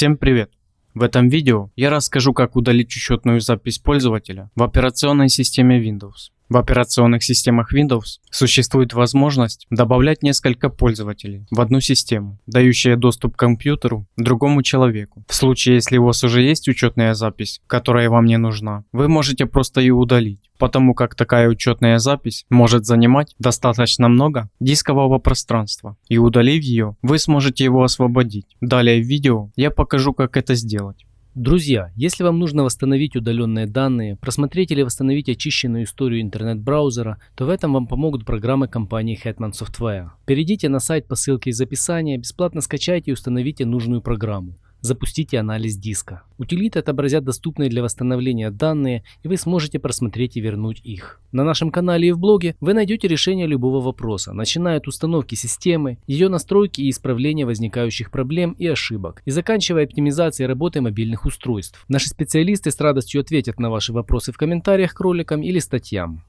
Всем привет! В этом видео я расскажу как удалить учетную запись пользователя в операционной системе Windows. В операционных системах Windows существует возможность добавлять несколько пользователей в одну систему, дающая доступ к компьютеру другому человеку. В случае, если у вас уже есть учетная запись, которая вам не нужна, вы можете просто ее удалить, потому как такая учетная запись может занимать достаточно много дискового пространства, и удалив ее, вы сможете его освободить. Далее в видео я покажу как это сделать. Друзья, если вам нужно восстановить удаленные данные, просмотреть или восстановить очищенную историю интернет-браузера, то в этом вам помогут программы компании Hetman Software. Перейдите на сайт по ссылке из описания, бесплатно скачайте и установите нужную программу. Запустите анализ диска. Утилиты отобразят доступные для восстановления данные, и вы сможете просмотреть и вернуть их. На нашем канале и в блоге вы найдете решение любого вопроса, начиная от установки системы, ее настройки и исправления возникающих проблем и ошибок, и заканчивая оптимизацией работы мобильных устройств. Наши специалисты с радостью ответят на ваши вопросы в комментариях к роликам или статьям.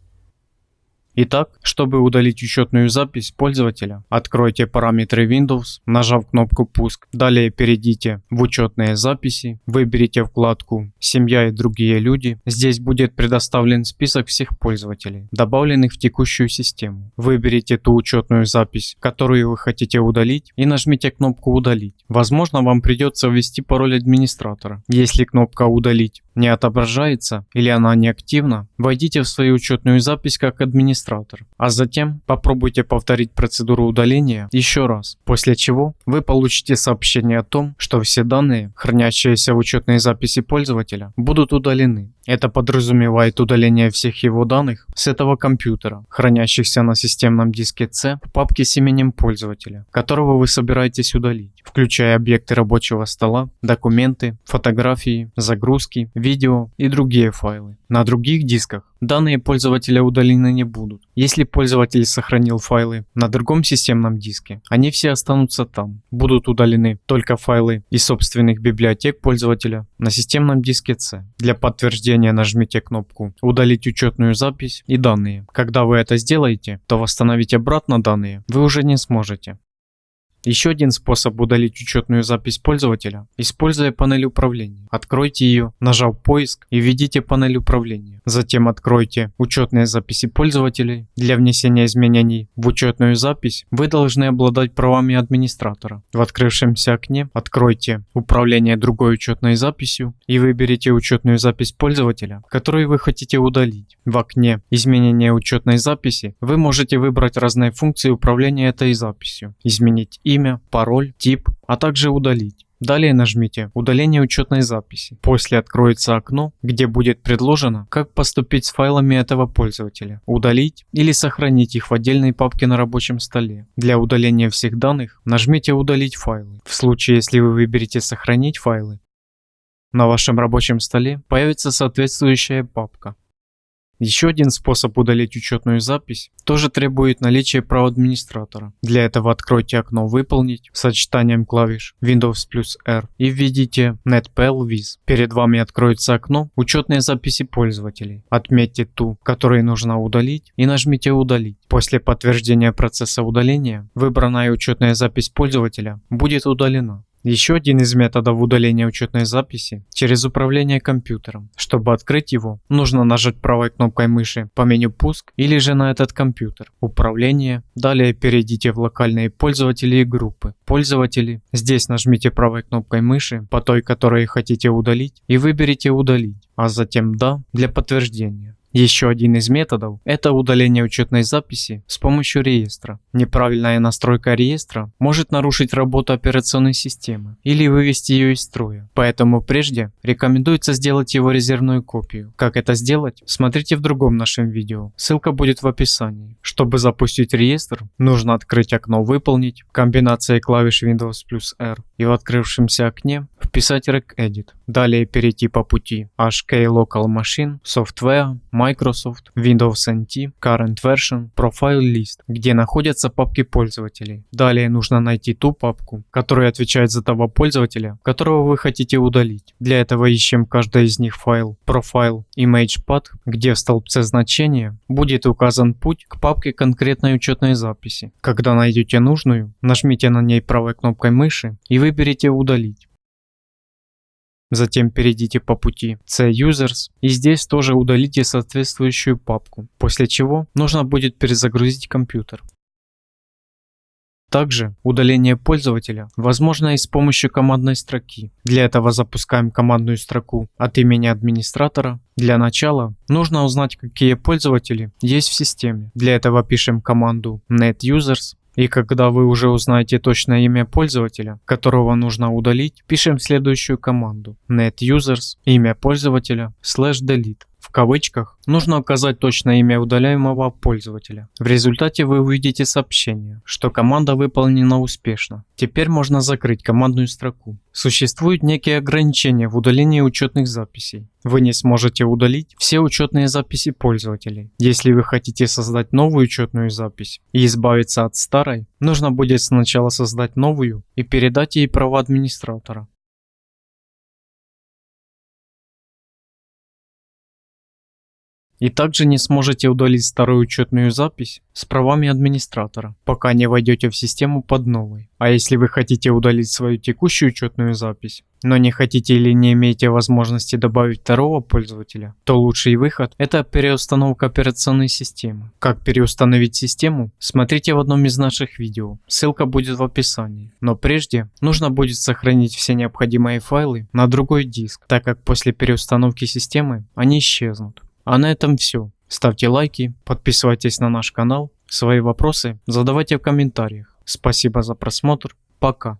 Итак, чтобы удалить учетную запись пользователя, откройте параметры Windows, нажав кнопку «Пуск». Далее перейдите в учетные записи, выберите вкладку «Семья и другие люди». Здесь будет предоставлен список всех пользователей, добавленных в текущую систему. Выберите ту учетную запись, которую вы хотите удалить и нажмите кнопку «Удалить». Возможно, вам придется ввести пароль администратора. Если кнопка «Удалить» не отображается или она не активна, войдите в свою учетную запись как администратор, а затем попробуйте повторить процедуру удаления еще раз, после чего вы получите сообщение о том, что все данные, хранящиеся в учетной записи пользователя, будут удалены. Это подразумевает удаление всех его данных с этого компьютера, хранящихся на системном диске C в папке с именем пользователя, которого вы собираетесь удалить, включая объекты рабочего стола, документы, фотографии, загрузки, видео и другие файлы. На других дисках данные пользователя удалены не будут. Если пользователь сохранил файлы на другом системном диске, они все останутся там. Будут удалены только файлы из собственных библиотек пользователя на системном диске C. Для подтверждения нажмите кнопку «Удалить учетную запись» и данные. Когда вы это сделаете, то восстановить обратно данные вы уже не сможете. Еще один способ удалить учетную запись пользователя, используя панель управления. Откройте ее, нажав поиск и введите панель управления. Затем откройте учетные записи пользователей. Для внесения изменений в учетную запись вы должны обладать правами администратора. В открывшемся окне откройте управление другой учетной записью и выберите учетную запись пользователя, которую вы хотите удалить. В окне изменения учетной записи вы можете выбрать разные функции управления этой записью. Изменить имя, пароль, тип, а также удалить. Далее нажмите «Удаление учетной записи». После откроется окно, где будет предложено, как поступить с файлами этого пользователя, удалить или сохранить их в отдельной папке на рабочем столе. Для удаления всех данных нажмите «Удалить файлы». В случае, если вы выберете «Сохранить файлы», на вашем рабочем столе появится соответствующая папка. Еще один способ удалить учетную запись тоже требует наличия прав администратора. Для этого откройте окно «Выполнить» сочетанием клавиш Windows плюс R и введите NetPLViz. Перед вами откроется окно «Учетные записи пользователей». Отметьте ту, которую нужно удалить и нажмите «Удалить». После подтверждения процесса удаления выбранная учетная запись пользователя будет удалена. Еще один из методов удаления учетной записи через управление компьютером. Чтобы открыть его, нужно нажать правой кнопкой мыши по меню «Пуск» или же на этот компьютер. Управление. Далее перейдите в локальные пользователи и группы. Пользователи. Здесь нажмите правой кнопкой мыши по той, которую хотите удалить и выберите «Удалить», а затем «Да» для подтверждения. Еще один из методов – это удаление учетной записи с помощью реестра. Неправильная настройка реестра может нарушить работу операционной системы или вывести ее из строя. Поэтому прежде рекомендуется сделать его резервную копию. Как это сделать, смотрите в другом нашем видео. Ссылка будет в описании. Чтобы запустить реестр, нужно открыть окно «Выполнить» комбинацией клавиш Windows плюс R и в открывшемся окне вписать regedit. Далее перейти по пути HK Local Machine, Software, Microsoft, Windows NT, Current Version, Profile List, где находятся папки пользователей. Далее нужно найти ту папку, которая отвечает за того пользователя, которого вы хотите удалить. Для этого ищем каждый из них файл Profile ImagePath, где в столбце значения будет указан путь к папке конкретной учетной записи. Когда найдете нужную, нажмите на ней правой кнопкой мыши и выберите «Удалить». Затем перейдите по пути C-Users и здесь тоже удалите соответствующую папку, после чего нужно будет перезагрузить компьютер. Также удаление пользователя возможно и с помощью командной строки. Для этого запускаем командную строку от имени администратора. Для начала нужно узнать, какие пользователи есть в системе. Для этого пишем команду netusers и когда вы уже узнаете точное имя пользователя, которого нужно удалить, пишем следующую команду netusers имя пользователя slash delete. В кавычках нужно указать точное имя удаляемого пользователя. В результате вы увидите сообщение, что команда выполнена успешно. Теперь можно закрыть командную строку. Существуют некие ограничения в удалении учетных записей. Вы не сможете удалить все учетные записи пользователей. Если вы хотите создать новую учетную запись и избавиться от старой, нужно будет сначала создать новую и передать ей права администратора. И также не сможете удалить старую учетную запись с правами администратора, пока не войдете в систему под новой. А если вы хотите удалить свою текущую учетную запись, но не хотите или не имеете возможности добавить второго пользователя, то лучший выход это переустановка операционной системы. Как переустановить систему, смотрите в одном из наших видео, ссылка будет в описании. Но прежде нужно будет сохранить все необходимые файлы на другой диск, так как после переустановки системы они исчезнут. А на этом все. Ставьте лайки, подписывайтесь на наш канал, свои вопросы задавайте в комментариях. Спасибо за просмотр, пока.